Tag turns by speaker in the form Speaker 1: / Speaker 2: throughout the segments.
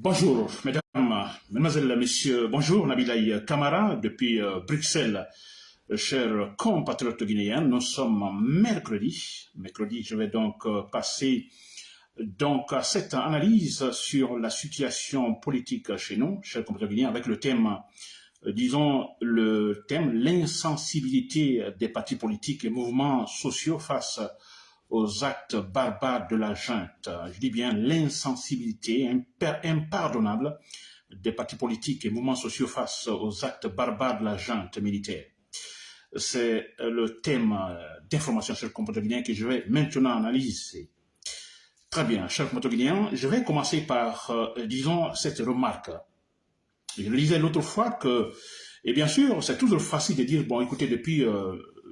Speaker 1: Bonjour, mesdames, mesdemoiselles, messieurs. Bonjour, Nabilaï Kamara, depuis euh, Bruxelles. Chers compatriotes guinéens, nous sommes mercredi. Mercredi, je vais donc euh, passer donc à cette analyse sur la situation politique chez nous, chers compatriotes guinéens, avec le thème, euh, disons, le thème l'insensibilité des partis politiques et mouvements sociaux face aux actes barbares de la junte. Je dis bien l'insensibilité impardonnable des partis politiques et mouvements sociaux face aux actes barbares de la junte militaire. C'est le thème d'information sur le comportement guinéen que je vais maintenant analyser. Très bien, cher comportement je vais commencer par, euh, disons, cette remarque. Je le disais l'autre fois que, et bien sûr, c'est toujours facile de dire, bon, écoutez, depuis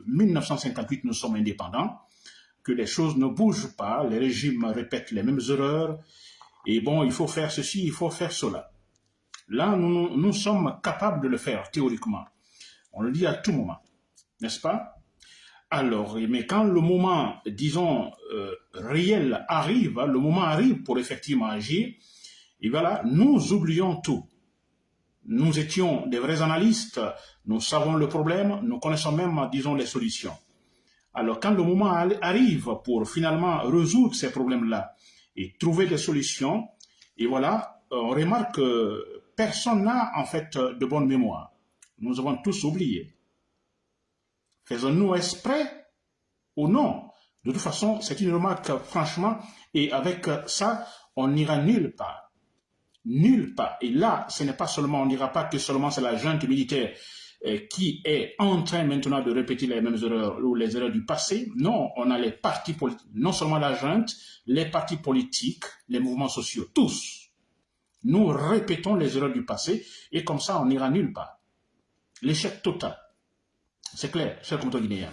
Speaker 1: 1958, euh, nous sommes indépendants, que les choses ne bougent pas, les régimes répètent les mêmes erreurs, et bon, il faut faire ceci, il faut faire cela. Là, nous, sommes capables de le faire théoriquement. On le dit à tout moment, n'est-ce pas? Alors, mais quand le moment, disons, euh, réel arrive, le moment arrive pour effectivement agir, et voilà, nous oublions tout. Nous étions des vrais analystes, nous savons le problème, nous connaissons même, disons, les solutions. Alors, quand le moment arrive pour finalement résoudre ces problèmes-là et trouver des solutions, et voilà, on remarque que personne n'a en fait de bonne mémoire. Nous avons tous oublié. Faisons-nous exprès ou non? De toute façon, c'est une remarque franchement, et avec ça, on n'ira nulle part. Nulle part. Et là, ce n'est pas seulement, on ne dira pas que seulement c'est la junte militaire euh, qui est en train maintenant de répéter les mêmes erreurs ou les erreurs du passé. Non, on a les partis politiques, non seulement la junte, les partis politiques, les mouvements sociaux, tous. Nous répétons les erreurs du passé et comme ça, on n'ira nulle part. L'échec total. C'est clair, cher compteur guinéen.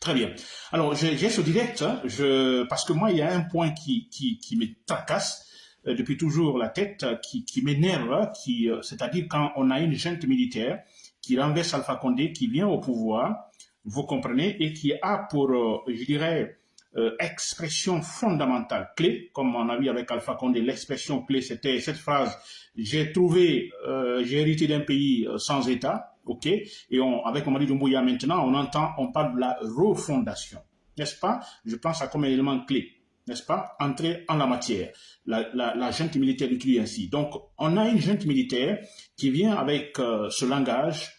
Speaker 1: Très bien. Alors, j'ai ce direct, hein, je, parce que moi, il y a un point qui, qui, me tracasse euh, depuis toujours la tête, qui, qui m'énerve, qui, euh, c'est-à-dire quand on a une junte militaire qui renverse Alpha Condé, qui vient au pouvoir, vous comprenez, et qui a pour, euh, je dirais, euh, expression fondamentale, clé, comme on a vu avec Alpha Condé, l'expression clé, c'était cette phrase, j'ai trouvé, euh, j'ai hérité d'un pays sans État, ok, et on, avec Mamadi Doumbouya maintenant, on entend, on parle de la refondation, n'est-ce pas? Je pense à comme élément clé n'est-ce pas, entrer en la matière. La, la, junte militaire utilise ainsi. Donc, on a une junte militaire qui vient avec euh, ce langage.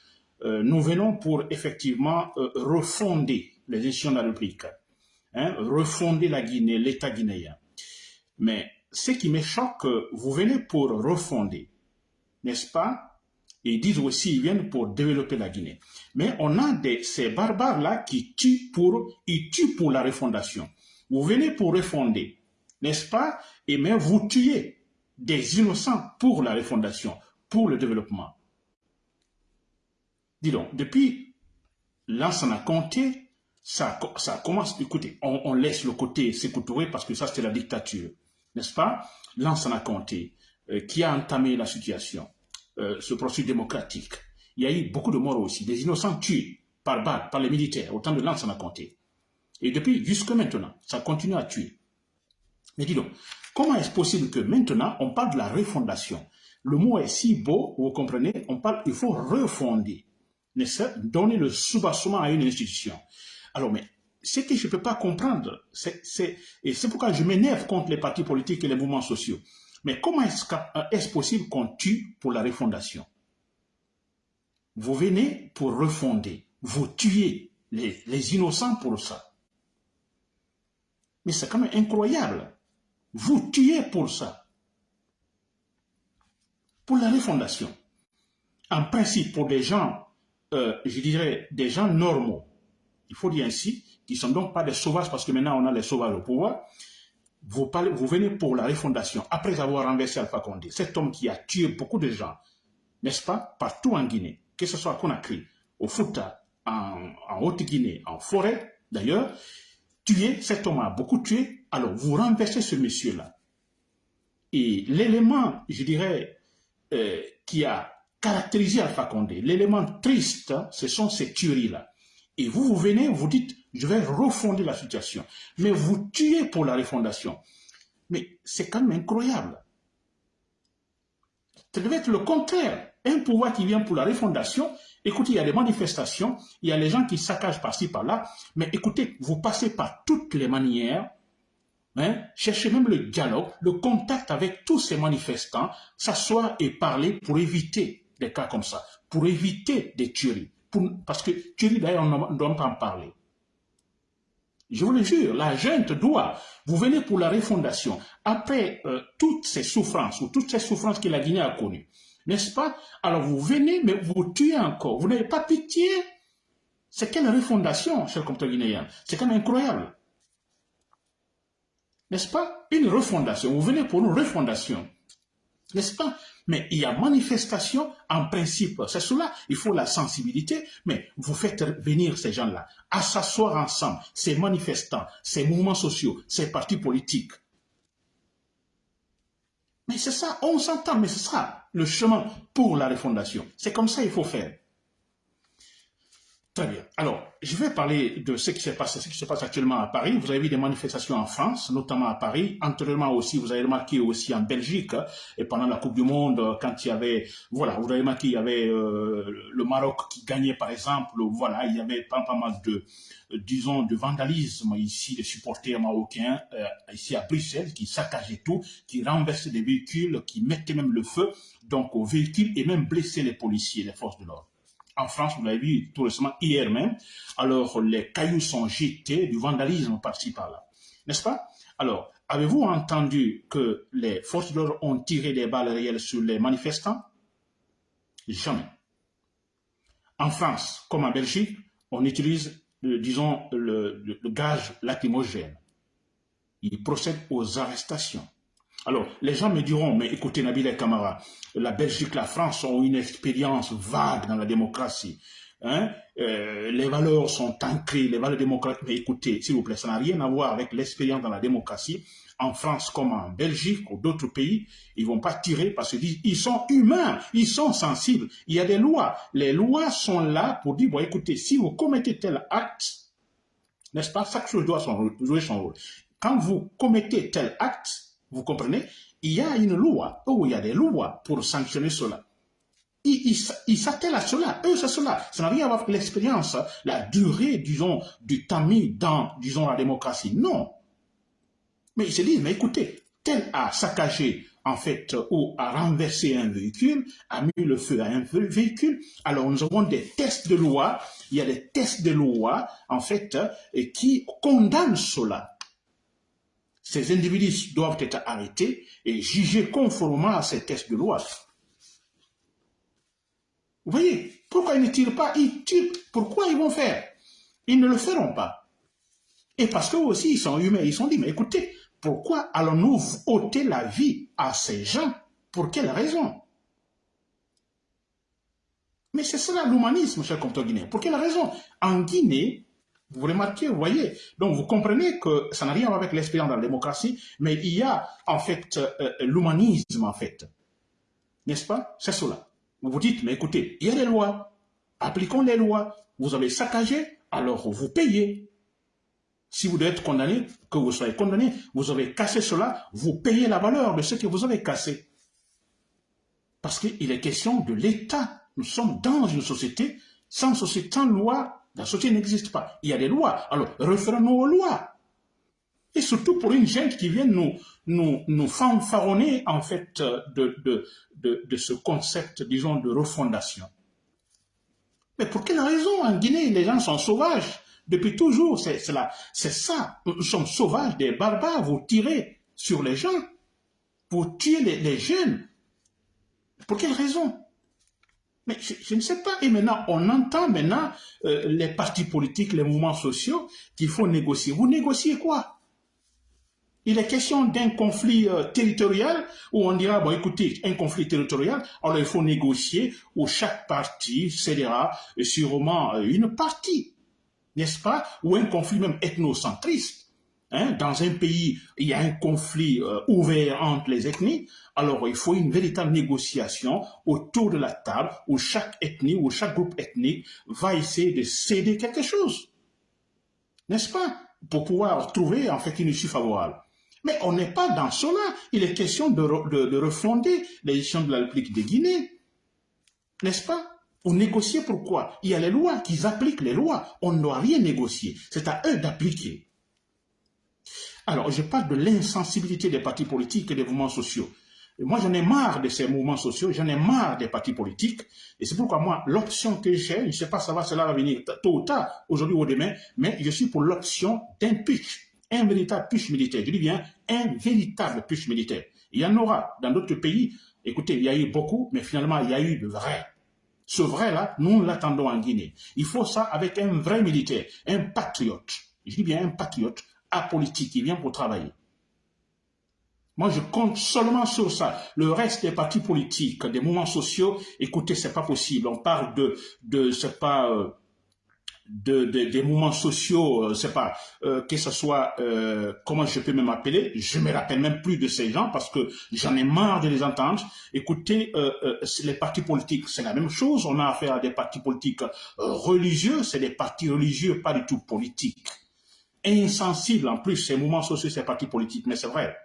Speaker 1: Euh, nous venons pour effectivement euh, refonder les institutions de la République, hein, refonder la Guinée, l'État guinéen. Mais ce qui me choque, vous venez pour refonder, n'est-ce pas Et ils disent aussi, ils viennent pour développer la Guinée. Mais on a des, ces barbares-là qui tuent pour, ils tuent pour la refondation. Vous venez pour refonder, n'est-ce pas? Et mais vous tuez des innocents pour la refondation, pour le développement. Dis donc, depuis a compté, ça, ça commence, écoutez, on, laisse le côté s'écouter parce que ça c'était la dictature, n'est-ce pas? A compté, euh, qui a entamé la situation, euh, ce processus démocratique. Il y a eu beaucoup de morts aussi, des innocents tués par balle, par les militaires, au temps de a compté. Et depuis, jusque maintenant, ça continue à tuer. Mais dis donc, comment est-ce possible que maintenant, on parle de la refondation? Le mot est si beau, vous comprenez, on parle, il faut refonder, donner le soubassement à une institution. Alors, mais ce que je ne peux pas comprendre, c'est, et c'est pourquoi je m'énerve contre les partis politiques et les mouvements sociaux. Mais comment est-ce est possible qu'on tue pour la refondation? Vous venez pour refonder, vous tuez les innocents pour ça. Mais c'est quand même incroyable. Vous tuez pour ça. Pour la refondation. En principe, pour des gens, euh, je dirais, des gens normaux, il faut dire ainsi, qui ne sont donc pas des sauvages, parce que maintenant on a les sauvages au pouvoir, vous, venez pour la refondation, après avoir renversé Alpha Condé, cet homme qui a tué beaucoup de gens, n'est-ce pas, partout en Guinée, que ce soit à Conakry, au Fouta, en Haute-Guinée, en forêt, d'ailleurs, tué, cet homme a beaucoup tué, alors vous renversez ce monsieur-là. Et l'élément, je dirais, euh, qui a caractérisé Alpha Condé, l'élément triste, ce sont ces tueries-là. Et vous, vous venez, vous dites, je vais refonder la situation. Mais vous tuez pour la refondation. Mais c'est quand même incroyable. Ça devait être le contraire. Un pouvoir qui vient pour la refondation. Écoutez, il y a des manifestations, il y a les gens qui saccagent par-ci, par-là. Mais écoutez, vous passez par toutes les manières. Hein, cherchez même le dialogue, le contact avec tous ces manifestants, s'asseoir et parler pour éviter des cas comme ça, pour éviter des tueries. parce que tueries, d'ailleurs, on ne doit pas en parler. Je vous le jure, la junte doit. Vous venez pour la refondation. Après euh, toutes ces souffrances, ou toutes ces souffrances que la Guinée a connues, n'est-ce pas? Alors vous venez, mais vous tuez encore. Vous n'avez pas pitié. C'est quelle refondation, cher compteur guinéen? C'est quand même incroyable. N'est-ce pas? Une refondation. Vous venez pour une refondation. N'est-ce pas? Mais il y a manifestation en principe. C'est cela, il faut la sensibilité. Mais vous faites venir ces gens-là à ensemble, ces manifestants, ces mouvements sociaux, ces partis politiques. Mais c'est ça, on s'entend, mais c'est ça le chemin pour la refondation. C'est comme ça qu'il faut faire. Très bien. Alors, je vais parler de ce qui se passe, ce qui se passe actuellement à Paris. Vous avez vu des manifestations en France, notamment à Paris. Antérieurement aussi, vous avez remarqué aussi en Belgique, hein, et pendant la Coupe du Monde, quand il y avait, voilà, vous avez remarqué, il y avait euh, le Maroc qui gagnait, par exemple. Voilà, il y avait pas, pas mal de, disons, de vandalisme ici, des supporters marocains, euh, ici à Bruxelles, qui saccageaient tout, qui renversaient des véhicules, qui mettaient même le feu, donc aux véhicules, et même blessaient les policiers, les forces de l'ordre en France, vous l'avez vu tout récemment, hier même, alors les cailloux sont jetés, du vandalisme par-ci par-là. N'est-ce pas? Alors, avez-vous entendu que les forces de l'ordre ont tiré des balles réelles sur les manifestants? Jamais. En France, comme en Belgique, on utilise, euh, disons, le, le gaz lacrymogène. Il procède aux arrestations. Alors, les gens me diront, mais écoutez Nabil et Camara, la Belgique, la France ont une expérience vague dans la démocratie. Hein? Euh, les valeurs sont ancrées, les valeurs démocratiques. Mais écoutez, s'il vous plaît, ça n'a rien à voir avec l'expérience dans la démocratie. En France comme en Belgique ou d'autres pays, ils vont pas tirer parce qu'ils sont humains, ils sont sensibles. Il y a des lois. Les lois sont là pour dire, bon, écoutez, si vous commettez tel acte, n'est-ce pas, chaque chose doit jouer son rôle. Quand vous commettez tel acte, vous comprenez? Il y a une loi, ou il y a des lois pour sanctionner cela. Ils s'attellent à cela, eux c'est cela. Ça n'a rien à voir avec l'expérience, la durée, disons, du temps mis dans, disons, la démocratie. Non. Mais ils se disent, mais écoutez, tel a saccagé, en fait, ou a renversé un véhicule, a mis le feu à un véhicule. Alors, nous avons des tests de loi, il y a des tests de loi, en fait, qui condamnent cela. Ces individus doivent être arrêtés et jugés conformément à ces tests de loi. Vous voyez, pourquoi ils ne tirent pas Ils tirent. Pourquoi ils vont faire? Ils ne le feront pas. Et parce qu'eux aussi, ils sont humains. Ils sont dit, mais écoutez, pourquoi allons-nous ôter la vie à ces gens? Pour quelle raison? Mais c'est cela l'humanisme, cher compteur guinéen. Pour quelle raison? En Guinée, vous remarquez, vous voyez. Donc vous comprenez que ça n'a rien à voir avec l'expérience de la démocratie, mais il y a en fait euh, euh, l'humanisme en fait. N'est-ce pas? C'est cela. Vous vous dites, mais écoutez, il y a des lois. Appliquons les lois. Vous avez saccagé, alors vous payez. Si vous devez être condamné, que vous soyez condamné, vous avez cassé cela, vous payez la valeur de ce que vous avez cassé. Parce qu'il est question de l'État. Nous sommes dans une société, sans société, sans loi, la société n'existe pas. Il y a des lois. Alors, référons-nous aux lois. Et surtout pour une gente qui vient nous, nous, fanfaronner, en fait, de, de, ce concept, disons, de refondation. Mais pour quelle raison En Guinée, les gens sont sauvages. Depuis toujours, c'est ça. Nous sommes sauvages, des barbares. Vous tirez sur les gens. Vous tuez les jeunes. Pour quelle raison? Mais je, ne sais pas. Et maintenant, on entend maintenant euh, les partis politiques, les mouvements sociaux qu'il faut négocier. Vous négociez quoi? Il est question d'un conflit euh, territorial où on dira, bon écoutez, un conflit territorial, alors il faut négocier où chaque parti cédera sûrement euh, une partie, n'est-ce pas? Ou un conflit même ethnocentriste. Hein, dans un pays, il y a un conflit euh, ouvert entre les ethnies, alors il faut une véritable négociation autour de la table où chaque ethnie ou chaque groupe ethnique va essayer de céder quelque chose. N'est-ce pas? Pour pouvoir trouver en fait une issue favorable. Mais on n'est pas dans cela. Il est question de, de, refonder l'édition de la République de Guinée. N'est-ce pas? Pour négocier pourquoi? Il y a les lois, qu'ils appliquent les lois. On ne doit rien négocier. C'est à eux d'appliquer. Alors, je parle de l'insensibilité des partis politiques et des mouvements sociaux. moi, j'en ai marre de ces mouvements sociaux, j'en ai marre des partis politiques. Et c'est pourquoi moi, l'option que j'ai, je ne sais pas ça va, cela va venir tôt ou tard, aujourd'hui ou demain, mais je suis pour l'option d'un pitch, un véritable pitch militaire. Je dis bien un véritable pitch militaire. Il y en aura dans d'autres pays. Écoutez, il y a eu beaucoup, mais finalement, il y a eu de vrai. Ce vrai-là, nous l'attendons en Guinée. Il faut ça avec un vrai militaire, un patriote. Je dis bien un patriote apolitique, qui vient pour travailler. Moi, je compte seulement sur ça. Le reste des partis politiques, des mouvements sociaux, écoutez, c'est pas possible. On parle de, de c'est pas, euh, de, des mouvements sociaux, euh, c'est pas, euh, que ce soit, comment je peux même appeler, je me rappelle même plus de ces gens parce que j'en ai marre de les entendre. Écoutez, les partis politiques, c'est la même chose. On a affaire à des partis politiques religieux, c'est des partis religieux, pas du tout politiques insensible en plus ces mouvements sociaux, ces partis politiques, mais c'est vrai.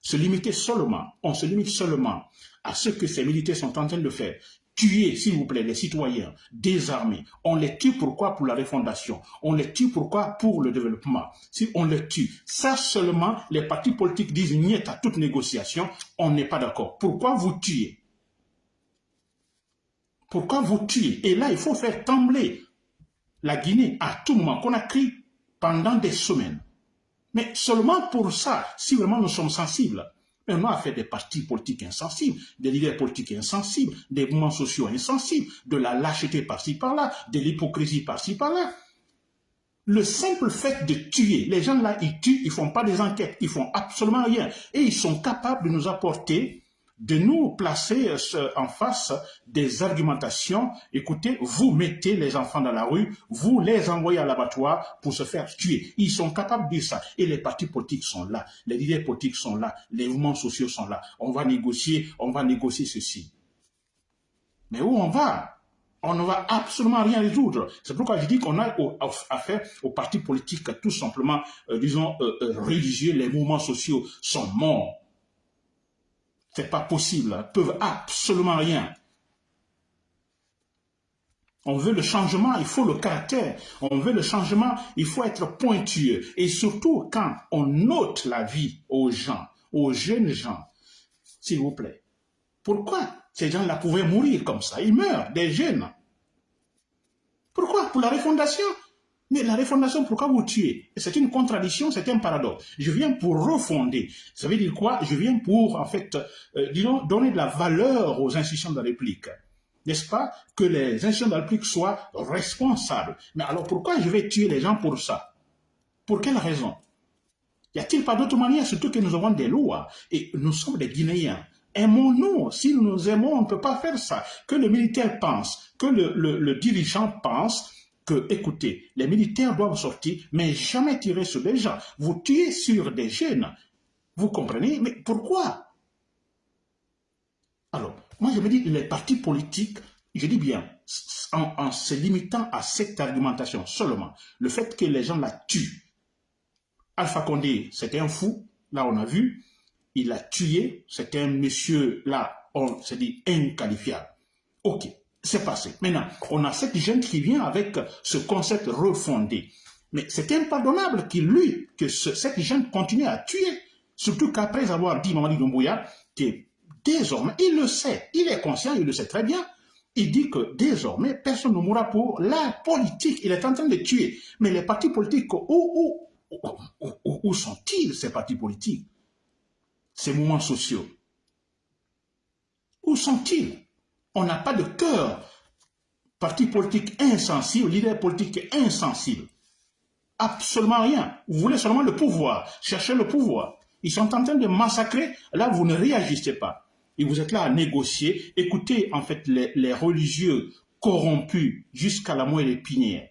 Speaker 1: Se limiter seulement, on se limite seulement à ce que ces militaires sont en train de faire. Tuer, s'il vous plaît, les citoyens, désarmés. On les tue pourquoi Pour la refondation? On les tue pourquoi Pour le développement? Si on les tue, ça seulement, les partis politiques disent niet à toute négociation, on n'est pas d'accord. Pourquoi vous tuez? Pourquoi vous tuez? Et là, il faut faire trembler la Guinée à tout moment, qu'on a crié pendant des semaines. Mais seulement pour ça, si vraiment nous sommes sensibles. Mais on a fait des partis politiques insensibles, des leaders politiques insensibles, des mouvements sociaux insensibles, de la lâcheté par-ci par-là, de l'hypocrisie par-ci par-là. Le simple fait de tuer, les gens là, ils tuent, ils font pas des enquêtes, ils font absolument rien. Et ils sont capables de nous apporter de nous placer euh, en face des argumentations. Écoutez, vous mettez les enfants dans la rue, vous les envoyez à l'abattoir pour se faire tuer. Ils sont capables de dire ça. Et les partis politiques sont là, les leaders politiques sont là, les mouvements sociaux sont là. On va négocier, on va négocier ceci. Mais où on va? On ne va absolument rien résoudre. C'est pourquoi je dis qu'on a affaire aux partis politiques tout simplement, euh, disons, euh, religieux. Les mouvements sociaux sont morts. C'est pas possible. Ils peuvent absolument rien. On veut le changement, il faut le caractère. On veut le changement, il faut être pointueux. Et surtout quand on note la vie aux gens, aux jeunes gens, s'il vous plaît. Pourquoi ces gens-là pouvaient mourir comme ça? Ils meurent, des jeunes. Pourquoi? Pour la refondation? Mais la refondation, pourquoi vous tuez? C'est une contradiction, c'est un paradoxe. Je viens pour refonder. Ça veut dire quoi? Je viens pour, en fait, euh, disons, donner de la valeur aux institutions de la République. N'est-ce pas? Que les institutions de la République soient responsables. Mais alors pourquoi je vais tuer les gens pour ça? Pour quelle raison? Y a-t-il pas d'autre manière, surtout que nous avons des lois et nous sommes des Guinéens? Aimons-nous? Si nous nous aimons, on ne peut pas faire ça. Que le militaire pense, que le, le dirigeant pense, que, écoutez, les militaires doivent sortir, mais jamais tirer sur des gens. Vous tuez sur des jeunes. Vous comprenez? Mais pourquoi? Alors, moi je me dis, les partis politiques, je dis bien, en, se limitant à cette argumentation seulement, le fait que les gens la tuent. Alpha Condé, c'était un fou, là on a vu, il a tué, c'était un monsieur, là, on s'est dit inqualifiable. Ok, c'est passé. Maintenant, on a cette jeune qui vient avec ce concept refondé. Mais c'est impardonnable qu'il lui, que cette jeune continue à tuer. Surtout qu'après avoir dit Mamadi Doumbouya, que désormais, il le sait, il est conscient, il le sait très bien, il dit que désormais, personne ne mourra pour la politique. Il est en train de tuer. Mais les partis politiques, où, sont-ils, ces partis politiques? Ces mouvements sociaux? Où sont-ils? On n'a pas de cœur. Parti politique insensible, leader politique insensible. Absolument rien. Vous voulez seulement le pouvoir. Cherchez le pouvoir. Ils sont en train de massacrer. Là, vous ne réagissez pas. Et vous êtes là à négocier. Écoutez, en fait, les, religieux corrompus jusqu'à la moelle épinière.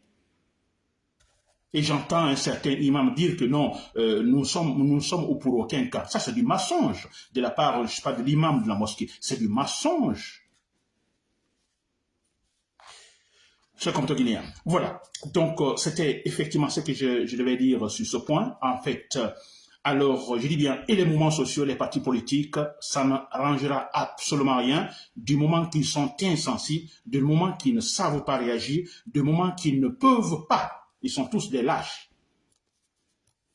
Speaker 1: Et j'entends un certain imam dire que non, euh, nous sommes, nous sommes pour aucun cas. Ça, c'est du mensonge de la part, je sais pas, de l'imam de la mosquée. C'est du mensonge. Cher guinéen. Voilà. Donc, euh, c'était effectivement ce que je, devais dire sur ce point. En fait, Alors, je dis bien, et les mouvements sociaux, les partis politiques, ça n'arrangera absolument rien du moment qu'ils sont insensibles, du moment qu'ils ne savent pas réagir, du moment qu'ils ne peuvent pas. Ils sont tous des lâches.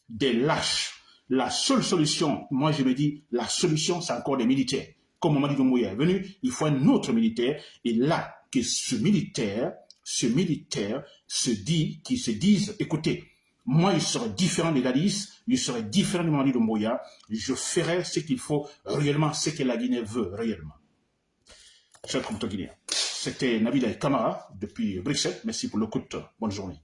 Speaker 1: Des lâches. La seule solution, moi je me dis, la solution, c'est encore des militaires. Comme Mamadi Doumbouya est venu, il faut un autre militaire. Et là, que ce militaire, ce militaire se dit, qui se disent, écoutez, moi, je serai différent de Dadis, je serai différent de Mamadi Doumbouya, je ferai ce qu'il faut réellement, ce que la Guinée veut réellement. Chers compatriotes guinéens, c'était Nabila Kamara depuis Bruxelles. Merci pour l'écoute. Bonne journée.